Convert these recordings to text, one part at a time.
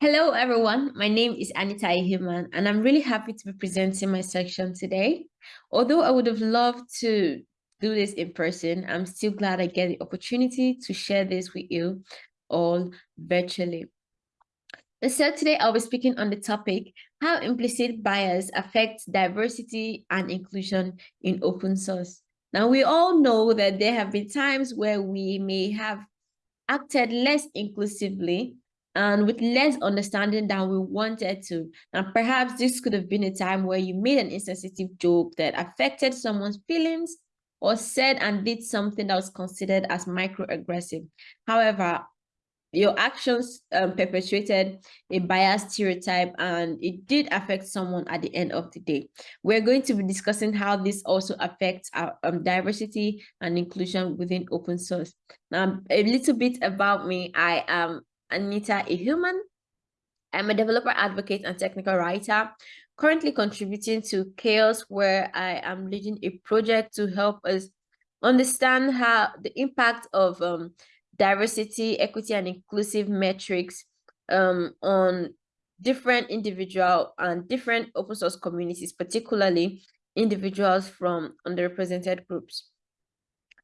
Hello, everyone. My name is Anita Ihuman, and I'm really happy to be presenting my section today. Although I would have loved to do this in person, I'm still glad I get the opportunity to share this with you all virtually. So today I'll be speaking on the topic, how implicit bias affects diversity and inclusion in open source. Now, we all know that there have been times where we may have acted less inclusively and with less understanding than we wanted to. And perhaps this could have been a time where you made an insensitive joke that affected someone's feelings or said and did something that was considered as microaggressive. However, your actions um, perpetuated a biased stereotype and it did affect someone at the end of the day. We're going to be discussing how this also affects our um, diversity and inclusion within open source. Now, a little bit about me. I am Anita Ihuman. I'm a developer advocate and technical writer, currently contributing to CHAOSS, where I am leading a project to help us understand how the impact of um, diversity, equity, and inclusive metrics um, on different individual and different open source communities, particularly individuals from underrepresented groups.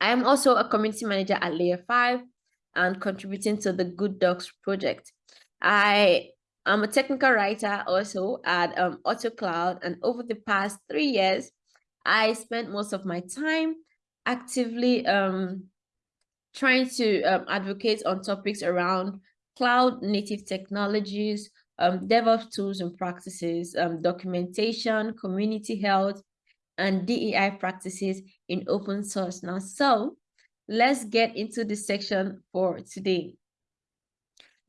I am also a community manager at Layer 5, and contributing to the Good Docs project. I am a technical writer also at um, AutoCloud, and over the past three years, I spent most of my time actively um, trying to um, advocate on topics around cloud native technologies, um, DevOps tools and practices, um, documentation, community health, and DEI practices in open source. Now, so let's get into the section for today.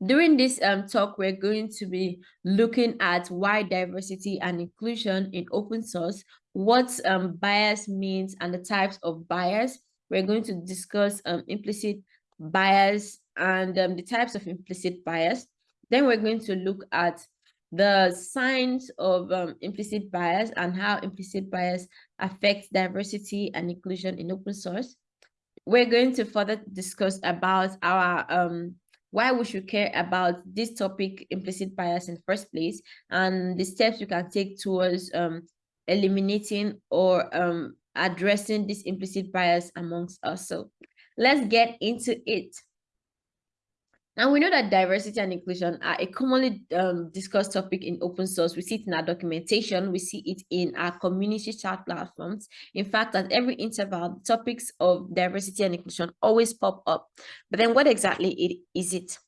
During this um, talk, we're going to be looking at why diversity and inclusion in open source, what um, bias means and the types of bias. We're going to discuss um, implicit bias and um, the types of implicit bias. Then we're going to look at the signs of um, implicit bias and how implicit bias affects diversity and inclusion in open source we're going to further discuss about our um why we should care about this topic implicit bias in the first place and the steps we can take towards um eliminating or um addressing this implicit bias amongst us. So let's get into it and we know that diversity and inclusion are a commonly um, discussed topic in open source. We see it in our documentation, we see it in our community chat platforms. In fact, at every interval, topics of diversity and inclusion always pop up. But then what exactly is it?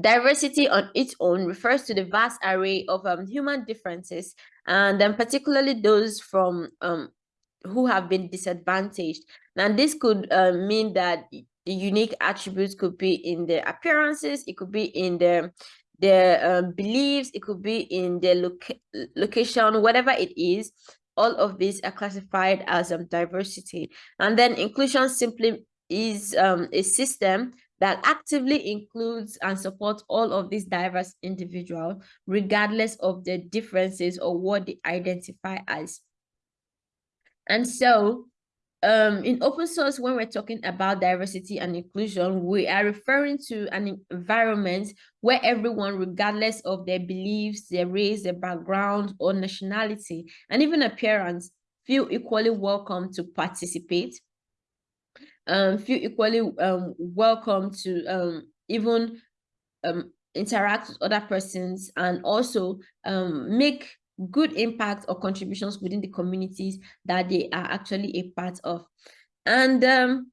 Diversity on its own refers to the vast array of um, human differences, and then particularly those from um, who have been disadvantaged. Now, this could uh, mean that unique attributes could be in their appearances, it could be in their their um, beliefs, it could be in their loca location, whatever it is, all of these are classified as um, diversity. And then inclusion simply is um, a system that actively includes and supports all of these diverse individuals, regardless of their differences or what they identify as. And so um, in open source, when we're talking about diversity and inclusion, we are referring to an environment where everyone, regardless of their beliefs, their race, their background, or nationality, and even appearance, feel equally welcome to participate, um, feel equally um, welcome to um, even um, interact with other persons and also um, make good impact or contributions within the communities that they are actually a part of. And um,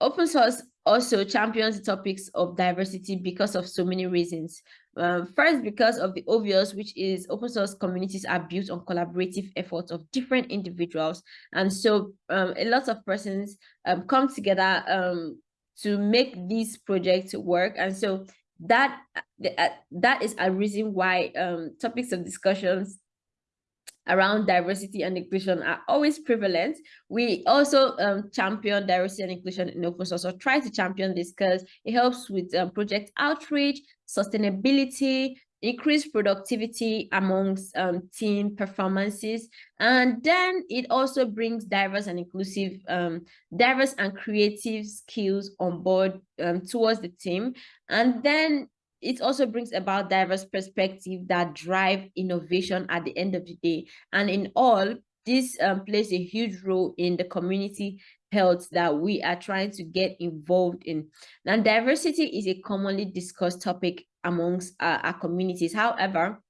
open source also champions the topics of diversity because of so many reasons. Um, first, because of the obvious, which is open source communities are built on collaborative efforts of different individuals. And so um, a lot of persons um, come together um, to make these projects work. And so that uh, that is a reason why um, topics of discussions around diversity and inclusion are always prevalent. We also um, champion diversity and inclusion in open source or try to champion this because it helps with um, project outreach, sustainability, increase productivity amongst um, team performances. And then it also brings diverse and inclusive, um, diverse and creative skills on board um, towards the team. And then it also brings about diverse perspective that drive innovation at the end of the day. And in all, this um, plays a huge role in the community health that we are trying to get involved in. Now, diversity is a commonly discussed topic amongst uh, our communities. However,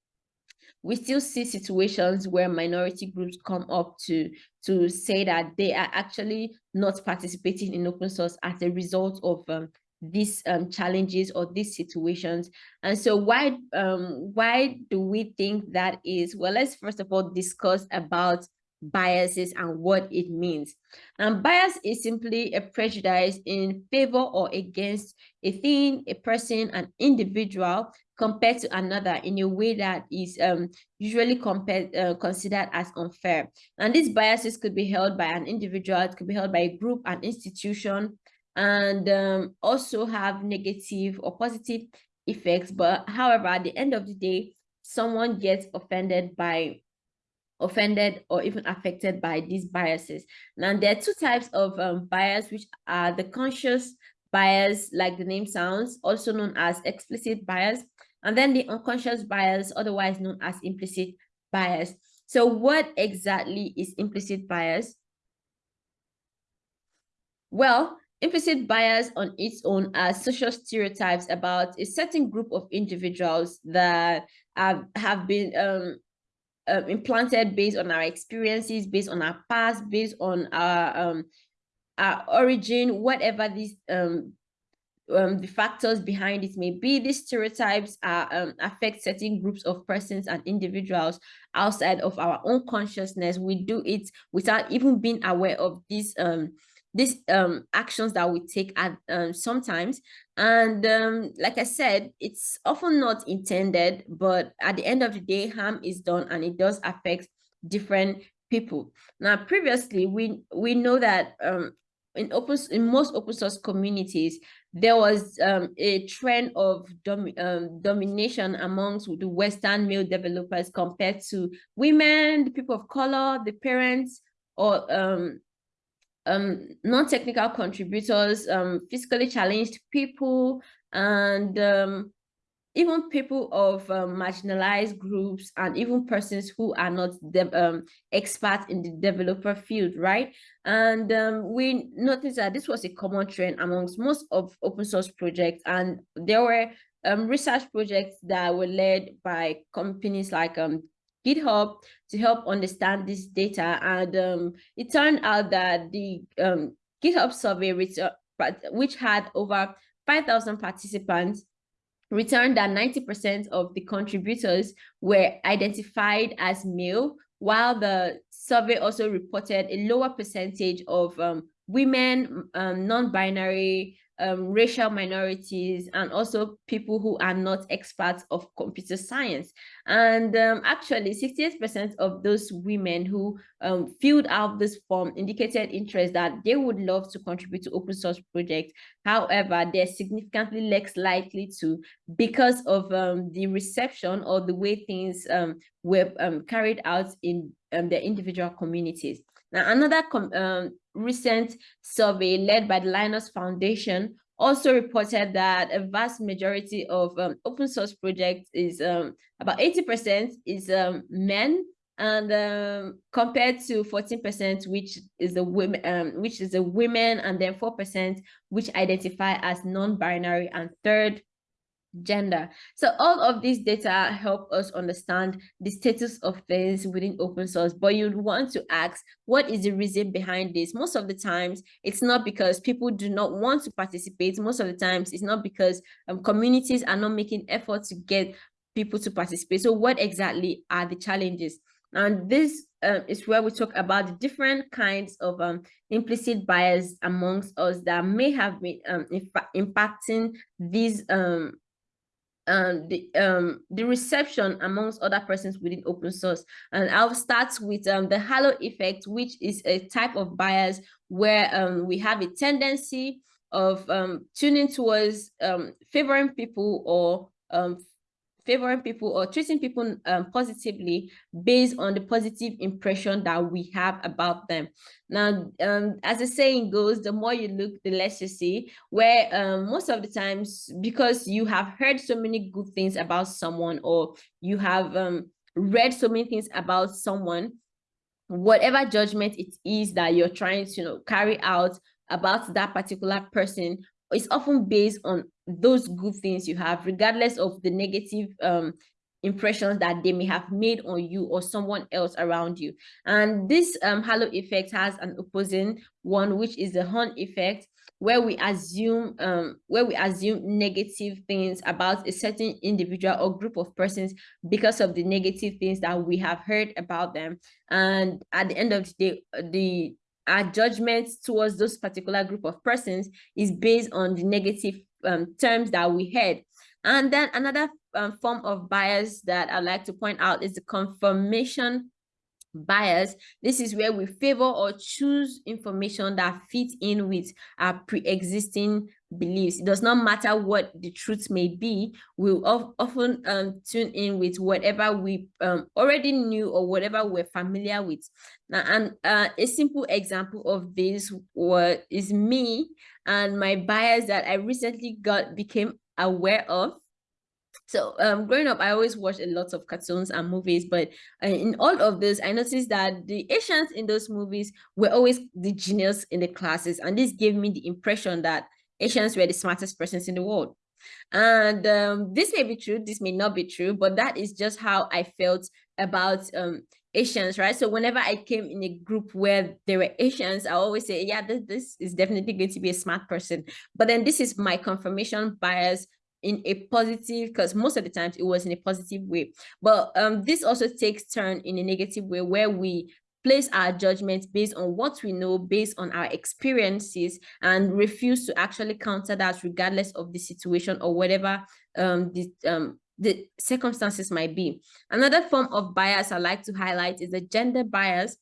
we still see situations where minority groups come up to to say that they are actually not participating in open source as a result of um, these um, challenges or these situations. And so why um, why do we think that is? Well, let's first of all discuss about biases and what it means. And bias is simply a prejudice in favor or against a thing, a person, an individual compared to another in a way that is um, usually compared, uh, considered as unfair. And these biases could be held by an individual, it could be held by a group, an institution, and um, also have negative or positive effects. But however, at the end of the day, someone gets offended by offended or even affected by these biases. Now, there are two types of um, bias, which are the conscious bias, like the name sounds, also known as explicit bias, and then the unconscious bias, otherwise known as implicit bias. So what exactly is implicit bias? Well, implicit bias on its own are social stereotypes about a certain group of individuals that have, have been um, um, implanted based on our experiences, based on our past, based on our um, our origin, whatever these um, um, the factors behind it may be. These stereotypes are, um, affect certain groups of persons and individuals outside of our own consciousness. We do it without even being aware of these um, these um, actions that we take at um, sometimes. And um, like I said, it's often not intended, but at the end of the day, harm is done and it does affect different people. Now, previously, we we know that um, in open in most open source communities, there was um, a trend of dom um, domination amongst the Western male developers compared to women, the people of color, the parents, or um, um, non-technical contributors, um, physically challenged people, and um, even people of um, marginalized groups and even persons who are not um, experts in the developer field, right? And um, we noticed that this was a common trend amongst most of open source projects, and there were um, research projects that were led by companies like um, GitHub to help understand this data. And um, it turned out that the um, GitHub survey, which, uh, which had over 5,000 participants, returned that 90% of the contributors were identified as male, while the survey also reported a lower percentage of um, women, um, non-binary, um, racial minorities, and also people who are not experts of computer science. And um, actually, 68% of those women who um, filled out this form indicated interest that they would love to contribute to open source projects. However, they're significantly less likely to because of um, the reception or the way things um, were um, carried out in the individual communities. Now, another um, recent survey led by the Linux Foundation also reported that a vast majority of um, open source projects is um, about 80% is um, men and um, compared to 14% which is the women um, which is the women and then 4% which identify as non-binary and third gender. So all of these data help us understand the status of things within open source, but you'd want to ask, what is the reason behind this? Most of the times, it's not because people do not want to participate. Most of the times, it's not because um, communities are not making effort to get people to participate. So what exactly are the challenges? And this uh, is where we talk about the different kinds of um, implicit bias amongst us that may have been um, impacting these um, um, the um, the reception amongst other persons within open source. And I'll start with um, the halo effect, which is a type of bias where um, we have a tendency of um, tuning towards um, favoring people or um, favoring people or treating people um, positively based on the positive impression that we have about them. Now, um, as the saying goes, the more you look, the less you see, where um, most of the times, because you have heard so many good things about someone or you have um, read so many things about someone, whatever judgment it is that you're trying to you know, carry out about that particular person is often based on those good things you have, regardless of the negative um, impressions that they may have made on you or someone else around you. And this um, halo effect has an opposing one, which is the horn effect, where we assume um, where we assume negative things about a certain individual or group of persons because of the negative things that we have heard about them. And at the end of the day, the our judgment towards those particular group of persons is based on the negative um, terms that we had. And then another um, form of bias that I'd like to point out is the confirmation bias. This is where we favor or choose information that fits in with our pre-existing beliefs. It does not matter what the truth may be. We'll often um, tune in with whatever we um, already knew or whatever we're familiar with. Now, and uh, a simple example of this was, is me and my bias that I recently got became aware of so um, growing up, I always watched a lot of cartoons and movies, but uh, in all of this, I noticed that the Asians in those movies were always the genius in the classes. And this gave me the impression that Asians were the smartest persons in the world. And um, this may be true, this may not be true, but that is just how I felt about um, Asians, right? So whenever I came in a group where there were Asians, I always say, yeah, this, this is definitely going to be a smart person. But then this is my confirmation bias in a positive because most of the times it was in a positive way but um this also takes turn in a negative way where we place our judgments based on what we know based on our experiences and refuse to actually counter that regardless of the situation or whatever um the um the circumstances might be another form of bias i like to highlight is the gender bias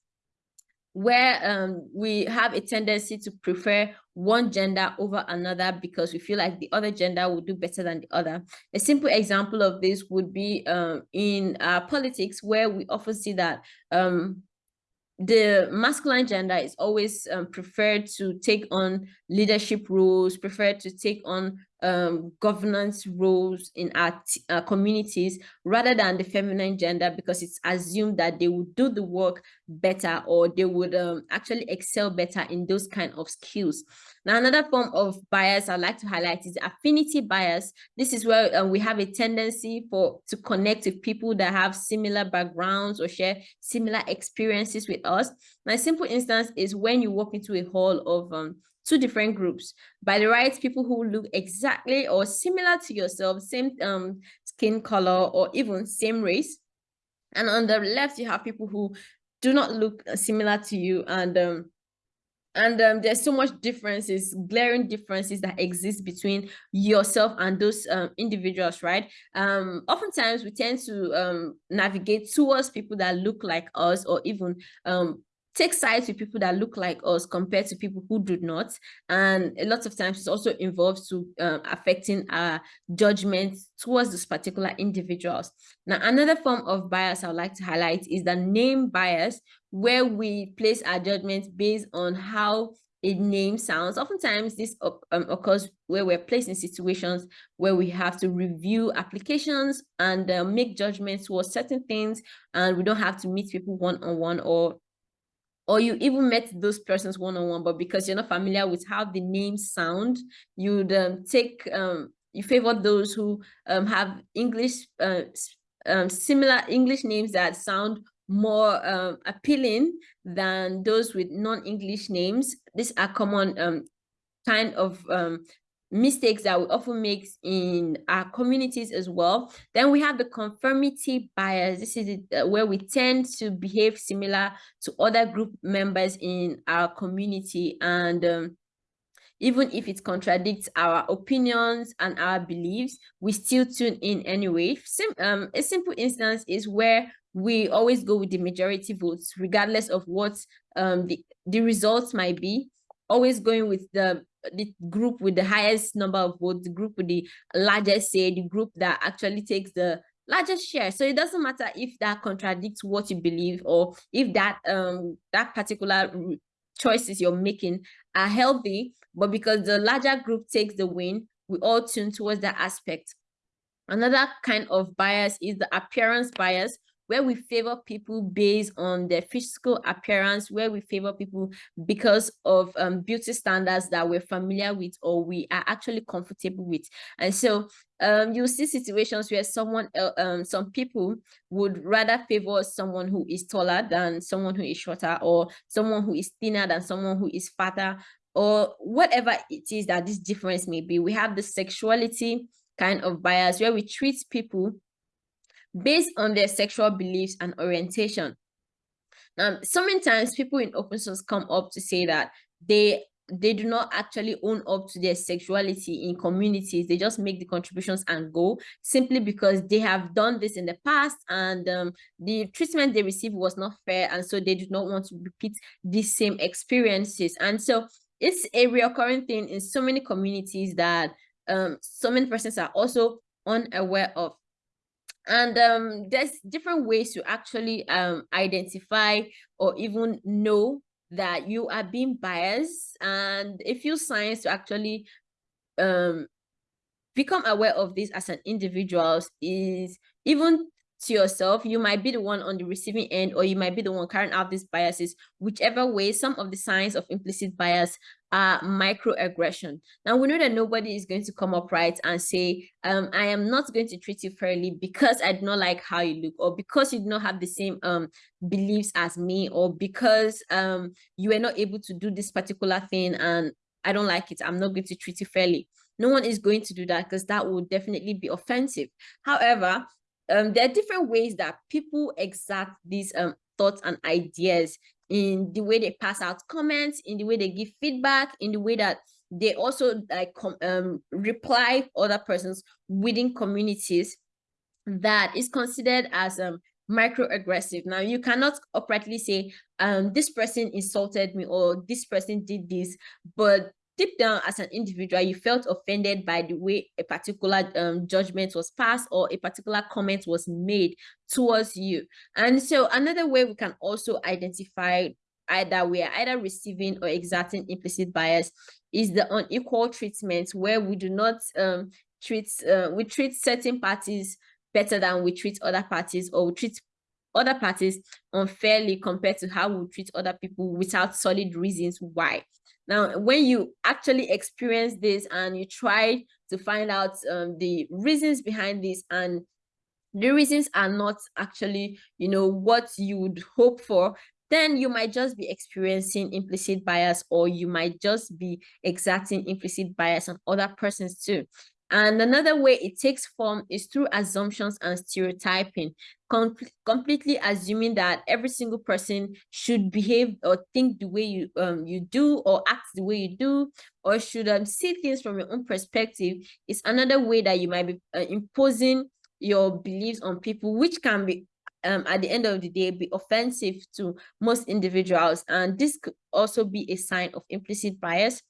where um, we have a tendency to prefer one gender over another because we feel like the other gender will do better than the other. A simple example of this would be um, in politics, where we often see that um, the masculine gender is always um, preferred to take on leadership roles, preferred to take on um, governance roles in our, our, communities rather than the feminine gender because it's assumed that they would do the work better or they would um, actually excel better in those kind of skills. Now, another form of bias I'd like to highlight is affinity bias. This is where uh, we have a tendency for to connect with people that have similar backgrounds or share similar experiences with us. My simple instance is when you walk into a hall of um, two different groups. By the right people who look exactly or similar to yourself same um skin color or even same race. And on the left you have people who do not look uh, similar to you and um and um, there's so much differences glaring differences that exist between yourself and those um, individuals right? Um oftentimes we tend to um navigate towards people that look like us or even um take sides with people that look like us compared to people who do not. And a lot of times it also involves to um, affecting our judgment towards those particular individuals. Now another form of bias i would like to highlight is the name bias where we place our judgment based on how a name sounds. Oftentimes this um, occurs where we're placed in situations where we have to review applications and uh, make judgments towards certain things and we don't have to meet people one-on-one -on -one or or you even met those persons one-on-one but because you're not familiar with how the names sound you'd um, take um, you favor those who um, have english uh, um, similar english names that sound more um, appealing than those with non-english names. These are common um, kind of mistakes that we often make in our communities as well. Then we have the conformity bias. This is uh, where we tend to behave similar to other group members in our community. And um, even if it contradicts our opinions and our beliefs, we still tune in anyway. Sim um, a simple instance is where we always go with the majority votes, regardless of what um, the, the results might be, always going with the the group with the highest number of votes, the group with the largest say, the group that actually takes the largest share. So it doesn't matter if that contradicts what you believe or if that um that particular choices you're making are healthy but because the larger group takes the win we all tune towards that aspect. Another kind of bias is the appearance bias where we favor people based on their physical appearance, where we favor people because of um, beauty standards that we're familiar with or we are actually comfortable with. And so um, you see situations where someone, um, some people would rather favor someone who is taller than someone who is shorter or someone who is thinner than someone who is fatter or whatever it is that this difference may be. We have the sexuality kind of bias where we treat people based on their sexual beliefs and orientation. Now, so many times people in open source come up to say that they they do not actually own up to their sexuality in communities. They just make the contributions and go simply because they have done this in the past and um, the treatment they received was not fair and so they do not want to repeat these same experiences. And so it's a recurring thing in so many communities that um, so many persons are also unaware of and um, there's different ways to actually um, identify or even know that you are being biased. And a few signs to actually um, become aware of this as an individual is even to yourself. You might be the one on the receiving end or you might be the one carrying out these biases. Whichever way some of the signs of implicit bias are microaggression. Now we know that nobody is going to come up right and say um i am not going to treat you fairly because i do not like how you look or because you do not have the same um beliefs as me or because um you were not able to do this particular thing and i don't like it i'm not going to treat you fairly. No one is going to do that because that would definitely be offensive. However um, there are different ways that people exact these um, thoughts and ideas in the way they pass out comments, in the way they give feedback, in the way that they also like um, reply other persons within communities that is considered as um, microaggressive. Now, you cannot uprightly say, um, this person insulted me or this person did this, but deep down as an individual you felt offended by the way a particular um, judgment was passed or a particular comment was made towards you. And so another way we can also identify either we are either receiving or exerting implicit bias is the unequal treatment where we do not um, treat uh, we treat certain parties better than we treat other parties or we treat other parties unfairly compared to how we treat other people without solid reasons why now, when you actually experience this and you try to find out um, the reasons behind this and the reasons are not actually, you know, what you would hope for, then you might just be experiencing implicit bias or you might just be exerting implicit bias on other persons too. And another way it takes form is through assumptions and stereotyping, com completely assuming that every single person should behave or think the way you um you do or act the way you do or should um, see things from your own perspective is another way that you might be uh, imposing your beliefs on people, which can be um, at the end of the day be offensive to most individuals. And this could also be a sign of implicit bias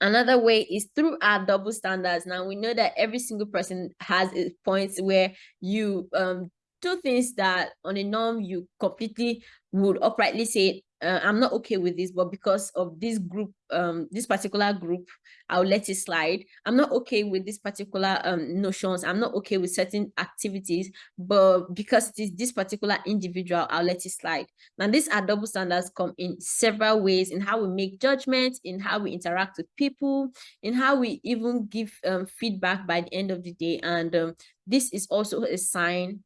Another way is through our double standards. Now we know that every single person has points where you um, do things that on a norm you completely would uprightly say uh, I'm not okay with this, but because of this group, um, this particular group, I'll let it slide. I'm not okay with this particular um, notions. I'm not okay with certain activities, but because it is this particular individual, I'll let it slide. Now, these are double standards come in several ways in how we make judgments, in how we interact with people, in how we even give um, feedback by the end of the day. And um, this is also a sign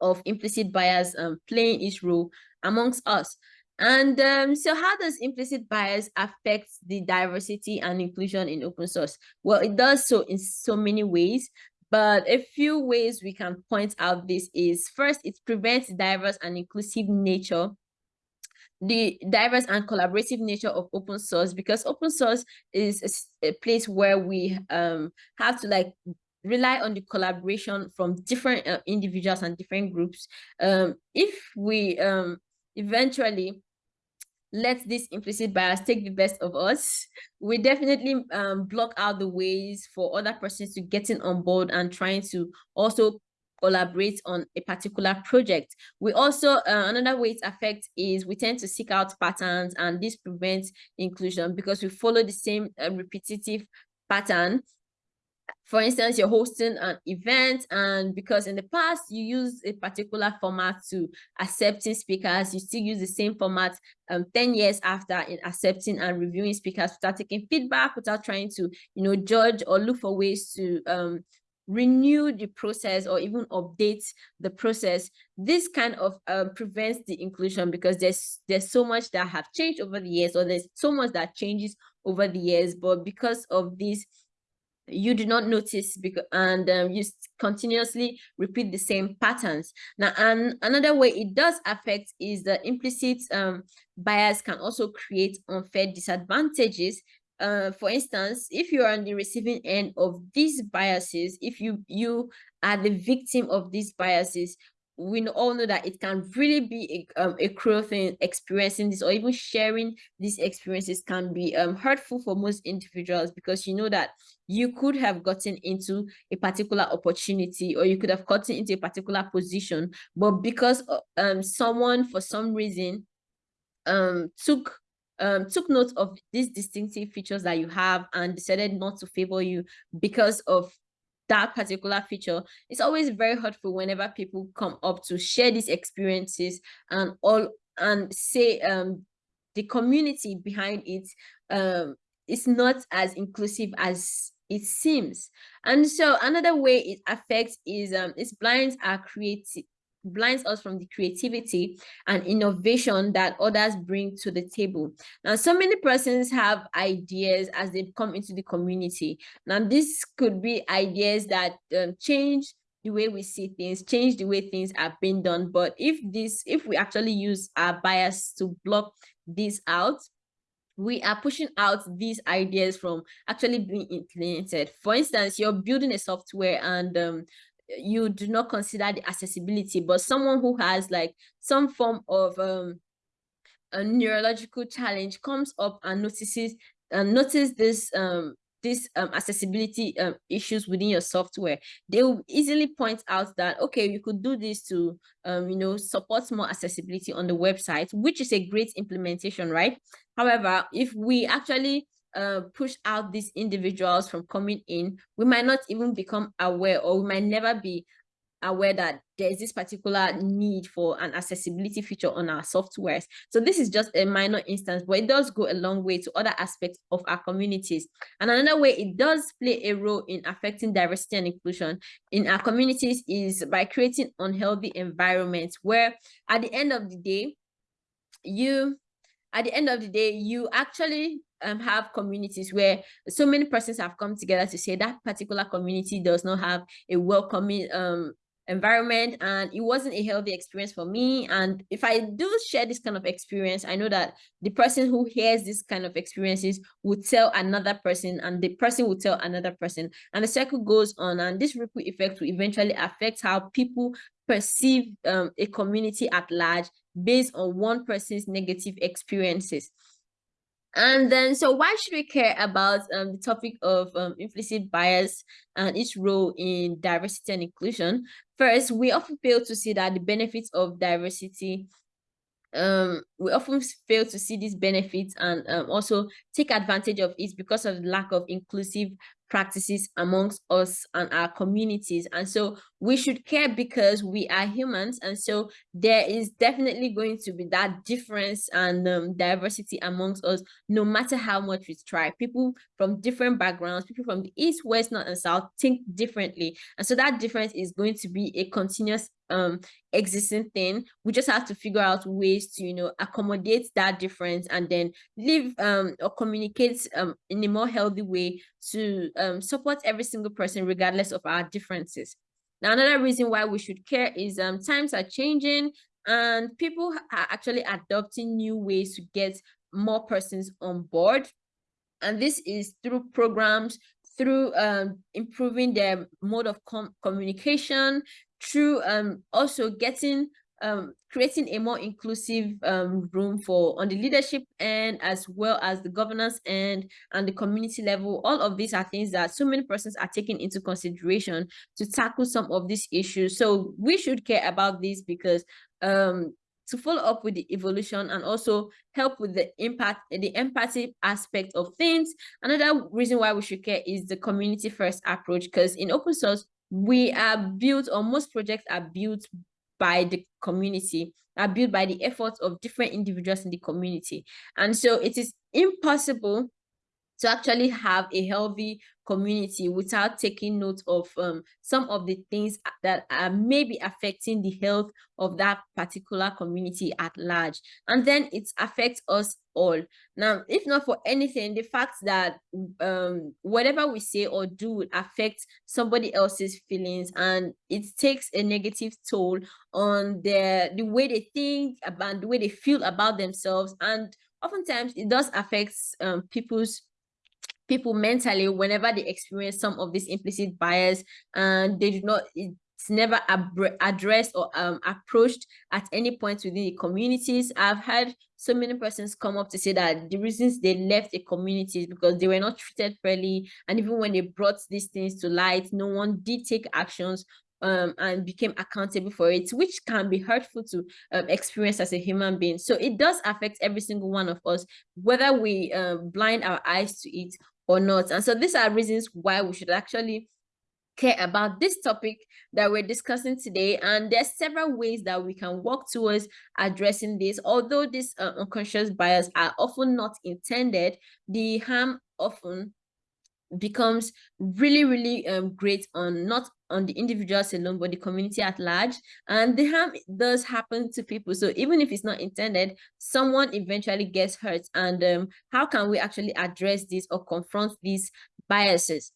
of implicit bias um, playing its role amongst us. And um, so how does implicit bias affect the diversity and inclusion in open source? Well, it does so in so many ways, but a few ways we can point out this is first, it prevents diverse and inclusive nature the diverse and collaborative nature of open source because open source is a, a place where we um have to like rely on the collaboration from different uh, individuals and different groups um if we um eventually let this implicit bias take the best of us we definitely um, block out the ways for other persons to getting on board and trying to also collaborate on a particular project. We also, uh, another way it affects is we tend to seek out patterns and this prevents inclusion because we follow the same uh, repetitive pattern for instance, you're hosting an event and because in the past you use a particular format to accepting speakers, you still use the same format um, 10 years after in accepting and reviewing speakers without taking feedback, without trying to, you know, judge or look for ways to um, renew the process or even update the process. This kind of uh, prevents the inclusion because there's there's so much that have changed over the years or there's so much that changes over the years but because of this you do not notice because and um, you continuously repeat the same patterns. Now and another way it does affect is the implicit um, bias can also create unfair disadvantages. Uh, for instance if you are on the receiving end of these biases if you you are the victim of these biases we all know that it can really be a, um, a cruel thing experiencing this or even sharing these experiences can be um, hurtful for most individuals because you know that you could have gotten into a particular opportunity or you could have gotten into a particular position but because uh, um, someone for some reason um, took um, took note of these distinctive features that you have and decided not to favor you because of that particular feature it's always very hurtful whenever people come up to share these experiences and all and say um the community behind it um is not as inclusive as it seems. And so another way it affects is um its blinds are creative blinds us from the creativity and innovation that others bring to the table. Now, so many persons have ideas as they come into the community. Now, this could be ideas that um, change the way we see things, change the way things are being done. But if this, if we actually use our bias to block this out, we are pushing out these ideas from actually being implemented. For instance, you're building a software and um, you do not consider the accessibility, but someone who has like some form of um, a neurological challenge comes up and notices and notice this um this um, accessibility um, issues within your software, they will easily point out that, okay, you could do this to, um, you know, support more accessibility on the website, which is a great implementation, right? However, if we actually uh, push out these individuals from coming in, we might not even become aware or we might never be aware that there's this particular need for an accessibility feature on our softwares. So this is just a minor instance, but it does go a long way to other aspects of our communities. And another way it does play a role in affecting diversity and inclusion in our communities is by creating unhealthy environments where at the end of the day, you at the end of the day, you actually um, have communities where so many persons have come together to say that particular community does not have a welcoming um, environment. And it wasn't a healthy experience for me. And if i do share this kind of experience i know that the person who hears this kind of experiences would tell another person and the person would tell another person. And the circle goes on. And this ripple effect will eventually affect how people perceive um, a community at large based on one person's negative experiences and then, so why should we care about um, the topic of um, implicit bias and its role in diversity and inclusion? First, we often fail to see that the benefits of diversity um we often fail to see these benefits and um, also take advantage of it because of the lack of inclusive practices amongst us and our communities. And so we should care because we are humans. And so there is definitely going to be that difference and um, diversity amongst us no matter how much we try. People from different backgrounds people from the east west north and south think differently. And so that difference is going to be a continuous um existing thing. We just have to figure out ways to you know accommodate that difference and then live um or communicate um in a more healthy way to um support every single person regardless of our differences. Now another reason why we should care is um times are changing and people are actually adopting new ways to get more persons on board. And this is through programs through um, improving their mode of com communication, through um, also getting um, creating a more inclusive um, room for on the leadership end as well as the governance end and the community level. All of these are things that so many persons are taking into consideration to tackle some of these issues. So we should care about this because um, to follow up with the evolution and also help with the impact the empathy aspect of things another reason why we should care is the community first approach because in open source we are built or most projects are built by the community are built by the efforts of different individuals in the community. And so it is impossible to actually have a healthy community without taking note of um, some of the things that are maybe affecting the health of that particular community at large. And then it affects us all. Now, if not for anything, the fact that um, whatever we say or do will affect somebody else's feelings and it takes a negative toll on their the way they think about the way they feel about themselves and oftentimes it does affect um, people's people mentally whenever they experience some of these implicit bias and they do not it's never addressed or um, approached at any point within the communities. I've had so many persons come up to say that the reasons they left the community is because they were not treated fairly. And even when they brought these things to light, no one did take actions um, and became accountable for it, which can be hurtful to um, experience as a human being. So it does affect every single one of us, whether we um, blind our eyes to it or not. And so these are reasons why we should actually care about this topic that we're discussing today. And there's several ways that we can work towards addressing this. Although these uh, unconscious bias are often not intended, the harm often becomes really really um, great on not on the individuals alone but the community at large. And the harm does happen to people. So even if it's not intended someone eventually gets hurt. And um, how can we actually address this or confront these biases?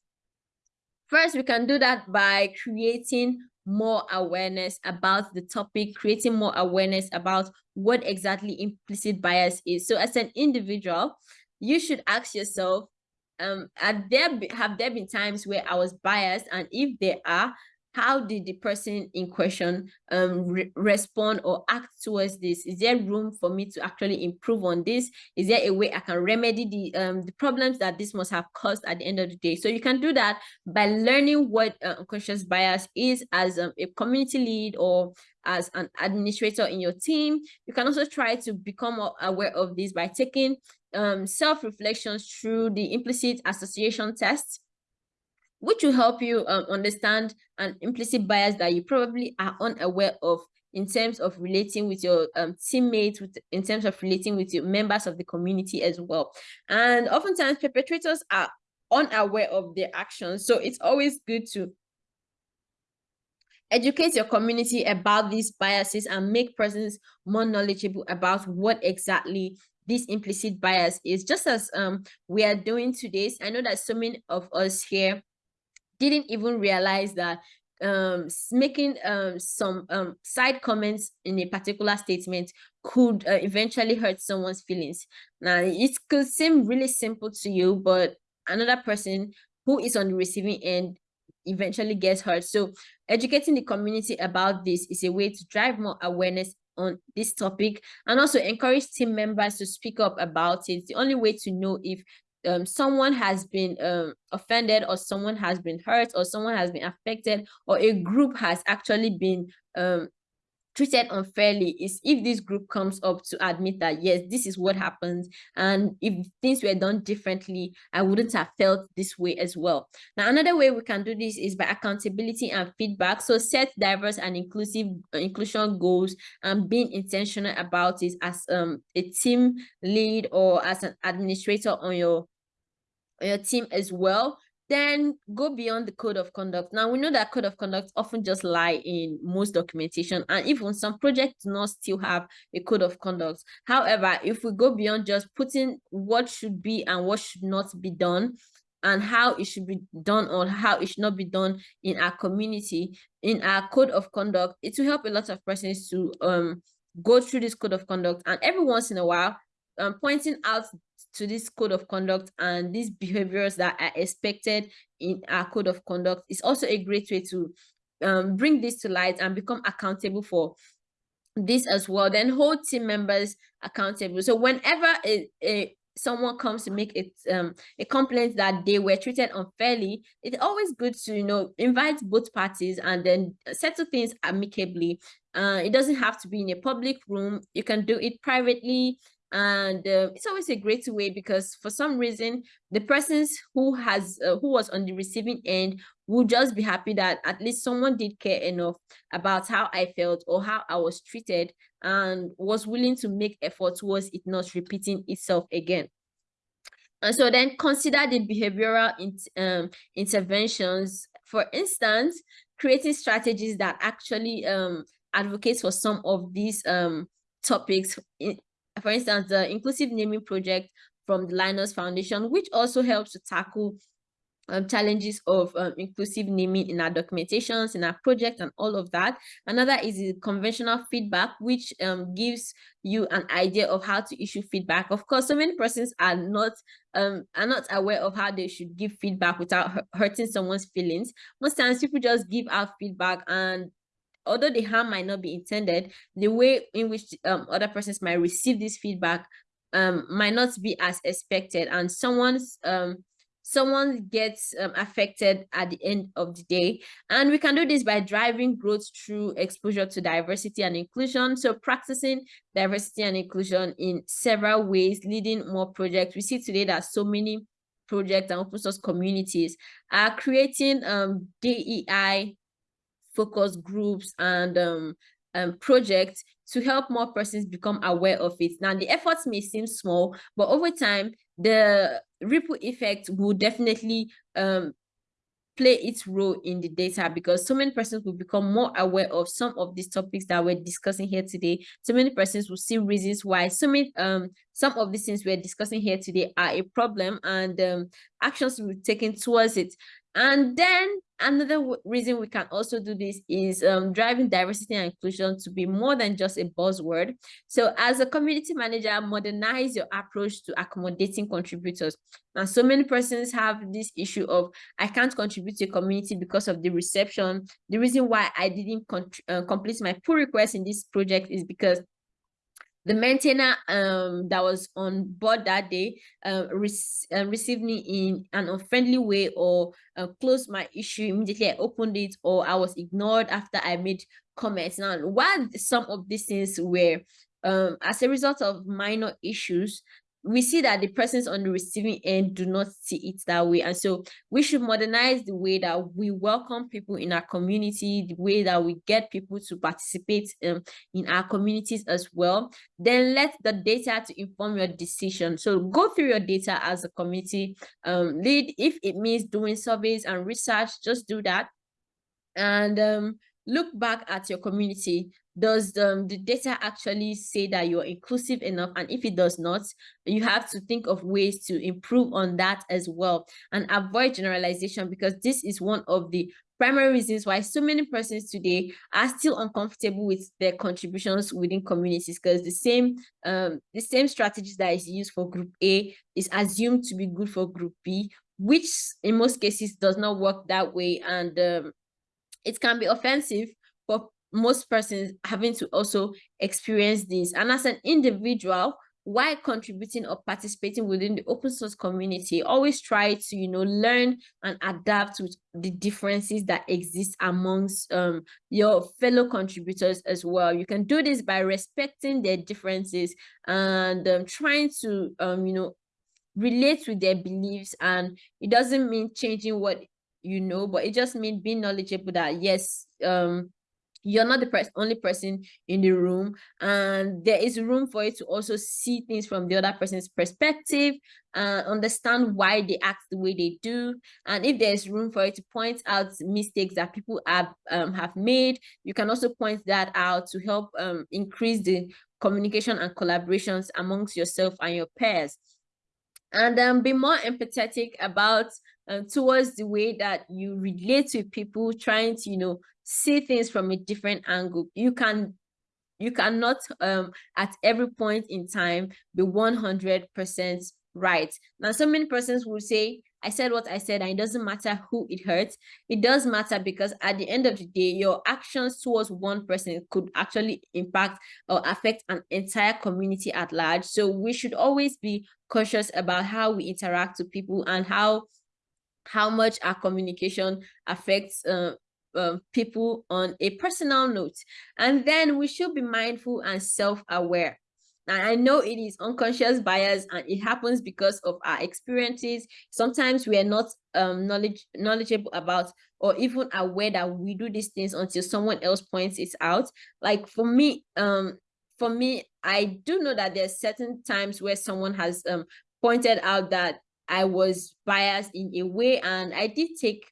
First we can do that by creating more awareness about the topic creating more awareness about what exactly implicit bias is. So as an individual you should ask yourself um are there have there been times where i was biased? And if there are how did the person in question um re respond or act towards this? Is there room for me to actually improve on this? Is there a way i can remedy the um the problems that this must have caused at the end of the day? So you can do that by learning what uh, unconscious bias is as um, a community lead or as an administrator in your team. You can also try to become aware of this by taking um, self-reflections through the implicit association test, which will help you um, understand an implicit bias that you probably are unaware of in terms of relating with your um, teammates, with, in terms of relating with your members of the community as well. And oftentimes perpetrators are unaware of their actions. So it's always good to educate your community about these biases and make persons more knowledgeable about what exactly this implicit bias is just as um we are doing today. I know that so many of us here didn't even realize that um making um some um side comments in a particular statement could uh, eventually hurt someone's feelings. Now it could seem really simple to you but another person who is on the receiving end eventually gets hurt. So educating the community about this is a way to drive more awareness on this topic and also encourage team members to speak up about it. The only way to know if um, someone has been um, offended or someone has been hurt or someone has been affected or a group has actually been um, treated unfairly is if this group comes up to admit that yes this is what happens and if things were done differently i wouldn't have felt this way as well. Now another way we can do this is by accountability and feedback. So set diverse and inclusive uh, inclusion goals and being intentional about it as um a team lead or as an administrator on your on your team as well then go beyond the code of conduct. Now we know that code of conduct often just lie in most documentation and even some projects do not still have a code of conduct. However, if we go beyond just putting what should be and what should not be done and how it should be done or how it should not be done in our community, in our code of conduct, it will help a lot of persons to um go through this code of conduct and every once in a while um, pointing out to this code of conduct and these behaviors that are expected in our code of conduct. Is also a great way to um, bring this to light and become accountable for this as well. Then hold team members accountable. So whenever a, a someone comes to make it um, a complaint that they were treated unfairly it's always good to you know invite both parties and then settle things amicably. Uh, it doesn't have to be in a public room. You can do it privately and uh, it's always a great way because for some reason the persons who has uh, who was on the receiving end will just be happy that at least someone did care enough about how i felt or how i was treated and was willing to make effort towards it not repeating itself again. And so then consider the behavioral in, um, interventions. For instance creating strategies that actually um, advocates for some of these um, topics for instance, the Inclusive Naming Project from the Linux Foundation, which also helps to tackle um, challenges of um, inclusive naming in our documentations, in our project, and all of that. Another is the conventional feedback, which um, gives you an idea of how to issue feedback. Of course, so many persons are not um, are not aware of how they should give feedback without hurting someone's feelings. Most times, people just give out feedback and although the harm might not be intended, the way in which um, other persons might receive this feedback um, might not be as expected, and someone's um, someone gets um, affected at the end of the day. And we can do this by driving growth through exposure to diversity and inclusion. So practicing diversity and inclusion in several ways, leading more projects. We see today that so many projects and open source communities are creating um, DEI focus groups and um, um, projects to help more persons become aware of it. Now, the efforts may seem small, but over time, the ripple effect will definitely um, play its role in the data because so many persons will become more aware of some of these topics that we're discussing here today. So many persons will see reasons why so many um some of these things we're discussing here today are a problem and um actions will be taken towards it. And then another reason we can also do this is um, driving diversity and inclusion to be more than just a buzzword. So as a community manager, modernize your approach to accommodating contributors. And so many persons have this issue of, I can't contribute to a community because of the reception. The reason why I didn't uh, complete my pull request in this project is because the maintainer um, that was on board that day uh, uh, received me in an unfriendly way or uh, closed my issue immediately I opened it or I was ignored after I made comments. Now, while some of these things were um, as a result of minor issues, we see that the persons on the receiving end do not see it that way. And so we should modernize the way that we welcome people in our community the way that we get people to participate um, in our communities as well. Then let the data to inform your decision. So go through your data as a community um, lead. If it means doing surveys and research just do that. And um, look back at your community does um, the data actually say that you're inclusive enough? And if it does not you have to think of ways to improve on that as well and avoid generalization because this is one of the primary reasons why so many persons today are still uncomfortable with their contributions within communities because the same um the same strategies that is used for group a is assumed to be good for group b which in most cases does not work that way. And um, it can be offensive for most persons having to also experience this. And as an individual, while contributing or participating within the open source community, always try to, you know, learn and adapt to the differences that exist amongst um, your fellow contributors as well. You can do this by respecting their differences and um, trying to, um, you know, relate with their beliefs. And it doesn't mean changing what you know, but it just means being knowledgeable that, yes, um, you're not the pers only person in the room and there is room for you to also see things from the other person's perspective and understand why they act the way they do and if there's room for you to point out mistakes that people have um, have made you can also point that out to help um, increase the communication and collaborations amongst yourself and your peers. And um, be more empathetic about uh, towards the way that you relate to people trying to you know see things from a different angle you can you cannot um at every point in time be 100 percent right now so many persons will say I said what I said, and it doesn't matter who it hurts. It does matter because at the end of the day, your actions towards one person could actually impact or affect an entire community at large. So we should always be cautious about how we interact with people and how how much our communication affects uh, people on a personal note. And then we should be mindful and self-aware. And I know it is unconscious bias and it happens because of our experiences. Sometimes we are not um, knowledge knowledgeable about or even aware that we do these things until someone else points it out. Like for me, um, for me, I do know that there's certain times where someone has um, pointed out that I was biased in a way and I did take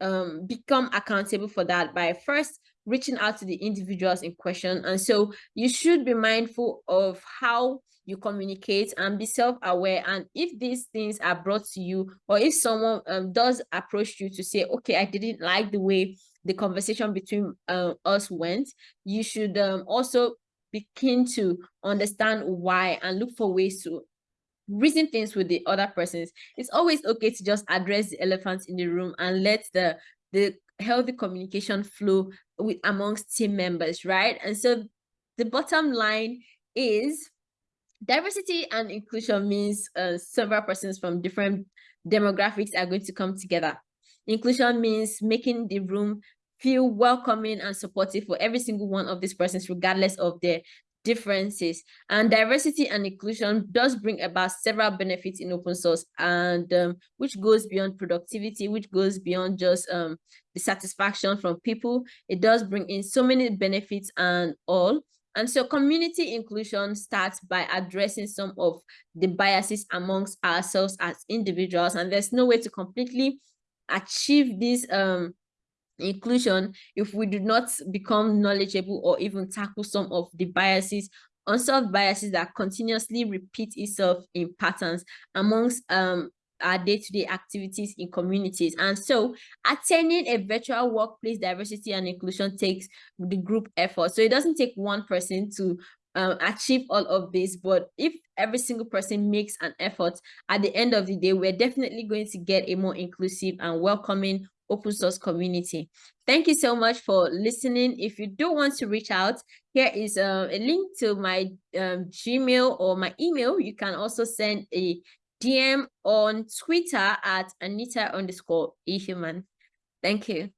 um, become accountable for that by first reaching out to the individuals in question. And so you should be mindful of how you communicate and be self-aware. And if these things are brought to you, or if someone um, does approach you to say, okay, I didn't like the way the conversation between uh, us went, you should um, also begin to understand why and look for ways to reason things with the other persons. It's always okay to just address the elephant in the room and let the the healthy communication flow with amongst team members right? And so the bottom line is diversity and inclusion means uh, several persons from different demographics are going to come together. Inclusion means making the room feel welcoming and supportive for every single one of these persons regardless of their differences. And diversity and inclusion does bring about several benefits in open source and um, which goes beyond productivity which goes beyond just um, the satisfaction from people. It does bring in so many benefits and all. And so community inclusion starts by addressing some of the biases amongst ourselves as individuals and there's no way to completely achieve this um inclusion if we do not become knowledgeable or even tackle some of the biases unsolved biases that continuously repeat itself in patterns amongst um our day-to-day -day activities in communities. And so attending a virtual workplace diversity and inclusion takes the group effort. So it doesn't take one person to um, achieve all of this but if every single person makes an effort at the end of the day we're definitely going to get a more inclusive and welcoming open source community. Thank you so much for listening. If you do want to reach out, here is uh, a link to my um, Gmail or my email. You can also send a DM on Twitter at Anita underscore Ihuman. Thank you.